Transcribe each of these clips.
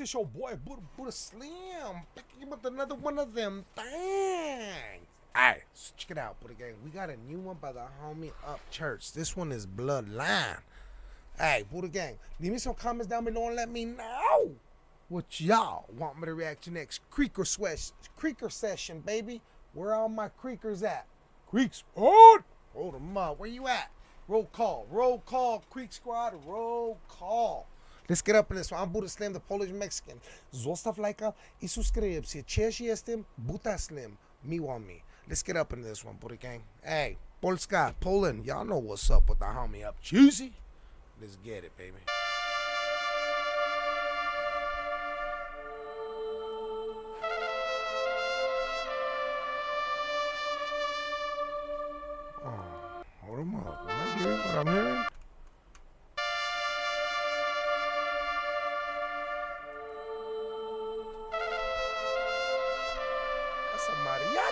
it's your boy Buddha, Buddha Slim. Picking up with another one of them things. Alright, so check it out, Buddha Gang. We got a new one by the homie Up Church. This one is Bloodline. Hey, Buddha Gang, leave me some comments down below and let me know what y'all want me to react to next. Creeker sweat, Creeker session, baby. Where all my creekers at? Creeks on! Hold them up. Where you at? Roll call. Roll call, Creek Squad. Roll call. Let's get up in this one. I'm Buddha Slim, the Polish Mexican. Zostaw lajka i subskrypcję. Cześć jestem Buddha Slim. Miło mi. Let's get up in this one, Buddha Gang. Hey, Polska, Poland, y'all know what's up with the homie up. Juicy. Let's get it, baby.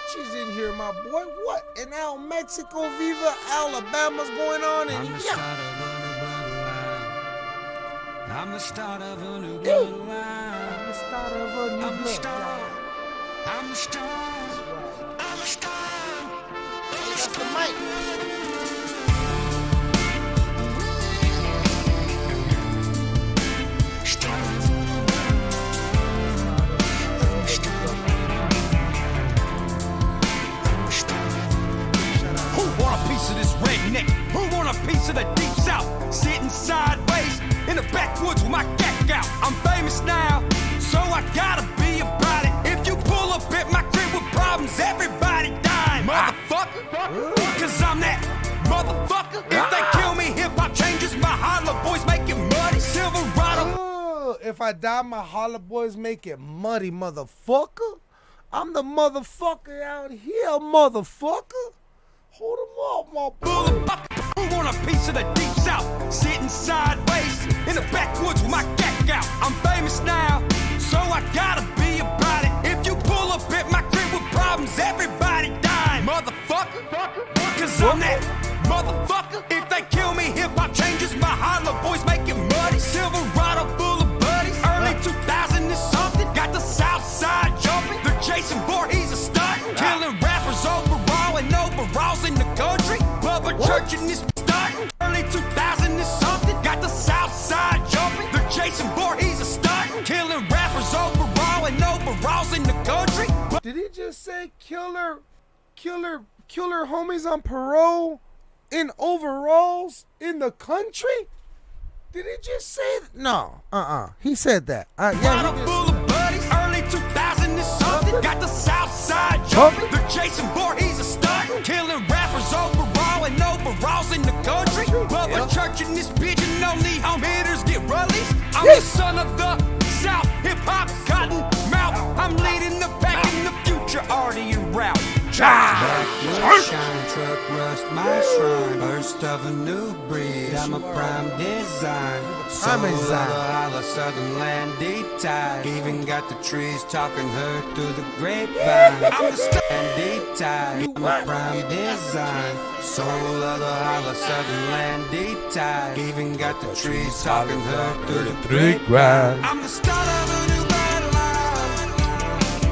Mariachis in here, my boy. What in El Mexico, Viva, Alabama's going on? I'm And the yeah, start of a new bloodline. I'm the start of a new I'm bloodline. the start of a new I'm the star. I'm the star. I'm the star. That's the mic. If I die, my holla boys make it muddy, motherfucker. I'm the motherfucker out here, motherfucker. Hold 'em up, my. Motherfucker, who want a piece of the deep south? Sitting sideways in the backwoods with my gat out. I'm famous now, so I gotta be about it. If you pull up at my crib with problems, everybody dying. Motherfucker, cause I'm that motherfucker. If they in the country. Bubba Church and this starting. Early 2000 is something. Got the south side jumping. They're chasing Voorhees a stunt. Killing rappers overall and overalls in the country. Did he just say killer, killer, killer homies on parole in overalls in the country? Did he just say that? No, uh-uh. He said that. Uh, yeah, Got the south side jumping. They're chasing Voorhees a stunt. Killing rappers overall and overalls in the country. Bubba Church in this bitch and only home hitters get released. I'm the son of the south. Hip hop, cotton mouth. I'm leading the pack in the future. Already en route. Backwoods shine, truck rust my shrine. First of a new breed, I'm a prime design. Soul of the design. holla, southern land tied. Even got the trees talking her through the grapevine. I'm the stand tied. I'm a prime design. Soul of the holla, southern land tied. Even got the trees talking her through the grapevine. I'm the start of a new battle line.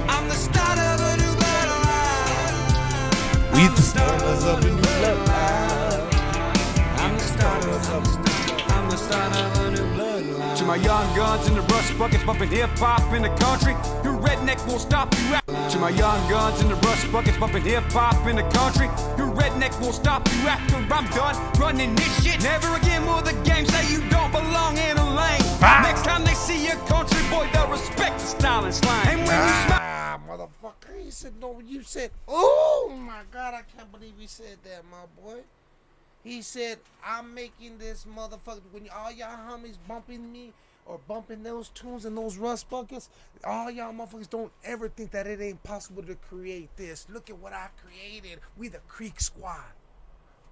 I'm the start of a new battle line. We the stars of the new bloodline. I'm the start of I'm the start my young guns in the rust buckets bumping hip hop in the country. Your redneck won't stop you after. To my young guns in the rust buckets bumping hip hop in the country. Your redneck won't stop you after I'm done running this shit. Never again will the game say you don't belong in a lane. Next time they see a country boy, they'll respect the style and slang. And when you smile. Ah, motherfucker. He said, no, you said, oh my God, I can't believe he said that, my boy. He said, I'm making this motherfucker, when all y'all homies bumping me or bumping those tunes and those rust buckets, all y'all motherfuckers don't ever think that it ain't possible to create this. Look at what I created. We the Creek Squad.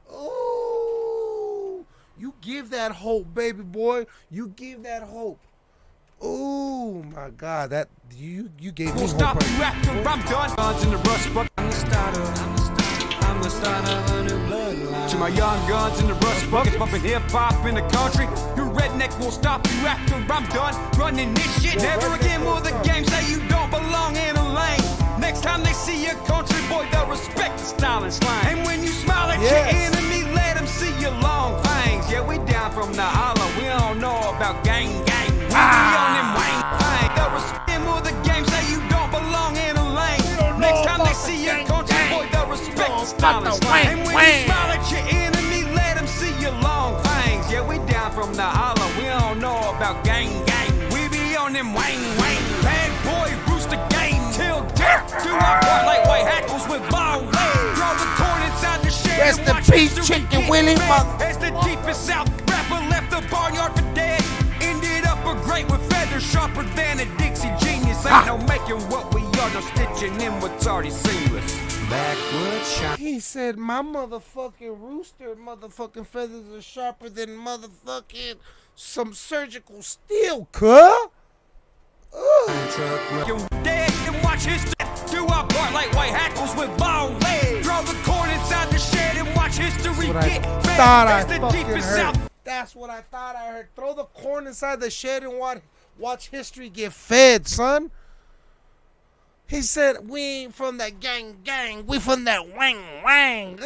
Oh, you give that hope, baby boy. You give that hope. Oh my God, that you you gave me Won't stop after I'm done. Guns in the rust bucket. I'm the starter. Start of a new bloodline. To my young guns in the rust buckets, bumping hip hop in the country. Your redneck will stop you after I'm done running this shit. Never again will the game say you don't belong in a lane. Next time they see a country boy, they'll respect the style and slang. And when you smile at Yes. your enemy, let them see your long fangs. Yeah, we down from the holler, we don't know about gang the style and slang. And you smile at your enemy, let them see your long fangs. Yeah, we down from the holler, we don't know about gang gang. We be on them wang wang. Bad boy, rooster game till death. Do our part like white hackles with long legs. Draw the corn inside the shed. Rest and in peace, Chicken Willie, As the deepest South rapper left the barnyard for dead. Ended up a great with feathers sharper than a Dixie genius. Ain't no making what we are, no stitching in what's already seamless. Backwood shine. He said, "My motherfucking rooster, motherfucking feathers are sharper than motherfucking some surgical steel, cuh." Ugh. You dead and watch history do our part like white hackles with long legs. Draw the corn inside the shed and watch history That's what I get fed. thought the deepest heard. South That's what I thought I heard. Throw the corn inside the shed and watch, watch history get fed, son. He said, "We ain't from that gang gang. We from that wang wang."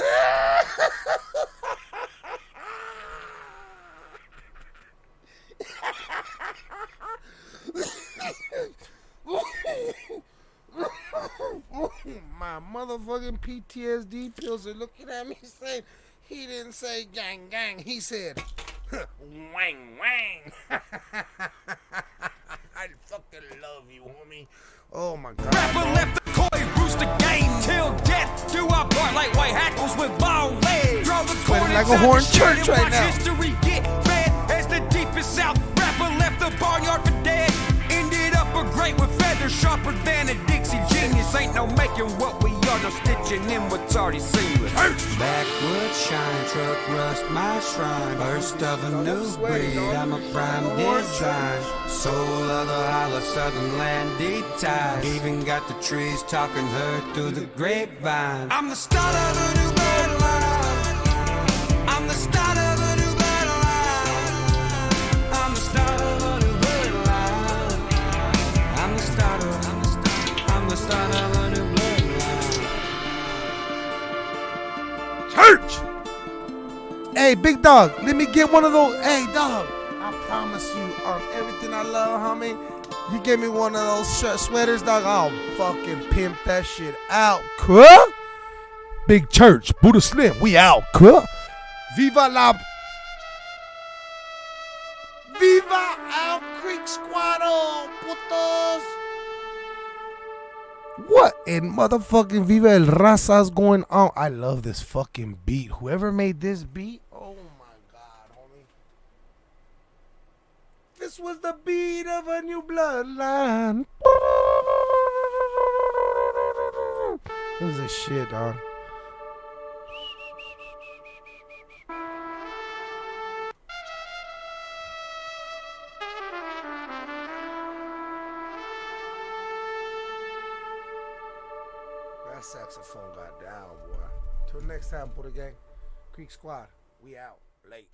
My motherfucking PTSD pills are looking at me saying he didn't say gang gang. He said wang wang. I fucking love you, homie. Oh my god. rapper dog. left the coy rooster game till death. Do our part like white hackles with long legs. Draw the like a horn church right now. history get fed. As the deepest South rapper left the barnyard for dead. Ended up with feathers sharper than a Dixie genius. Ain't no making what we are, no stitching in what's already seamless. Backwood shine, truck rust my shrine. First of a new breed, I'm a prime design. Soul of the hollow southern land deep ties. Even got the trees talking heard through the grapevine. I'm the start of a new church. Hey, big dog, let me get one of those. Hey, dog, I promise you on everything I love, homie. You give me one of those sweaters, dog. I'll fucking pimp that shit out, cuh. Big church, Buddha Slim, we out, cuh. Viva la. Viva Al Creek Squad, oh, putos. What in motherfucking Viva El Raza's going on? I love this fucking beat. Whoever made this beat, oh my god, homie. This was the beat of a new bloodline. This is a shit, dog. Saxophone got down, boy. Till next time, Buddha Gang. Creek Squad, we out. Late.